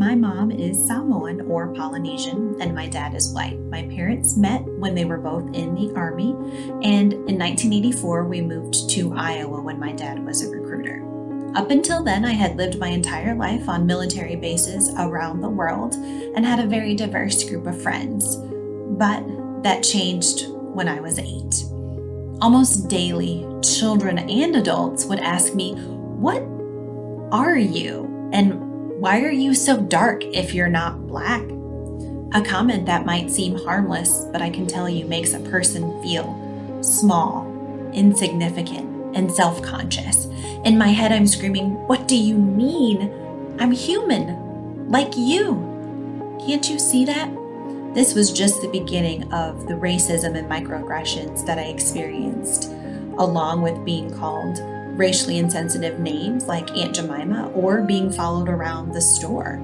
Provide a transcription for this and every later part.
My mom is Samoan or Polynesian, and my dad is white. My parents met when they were both in the Army, and in 1984, we moved to Iowa when my dad was a recruiter. Up until then, I had lived my entire life on military bases around the world and had a very diverse group of friends. But that changed when I was eight. Almost daily, children and adults would ask me, What are you? And why are you so dark if you're not black? A comment that might seem harmless, but I can tell you makes a person feel small, insignificant, and self conscious. In my head, I'm screaming, What do you mean? I'm human, like you. Can't you see that? This was just the beginning of the racism and microaggressions that I experienced, along with being called racially insensitive names like Aunt Jemima or being followed around the store.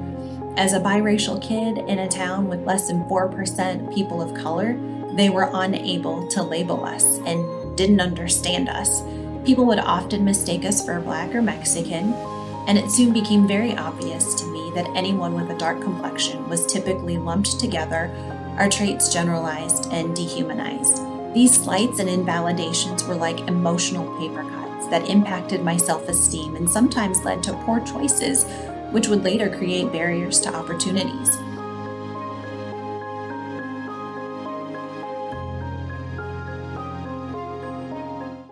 As a biracial kid in a town with less than 4% people of color, they were unable to label us and didn't understand us. People would often mistake us for black or Mexican, and it soon became very obvious to me that anyone with a dark complexion was typically lumped together, our traits generalized and dehumanized. These slights and invalidations were like emotional paper cuts that impacted my self esteem and sometimes led to poor choices, which would later create barriers to opportunities.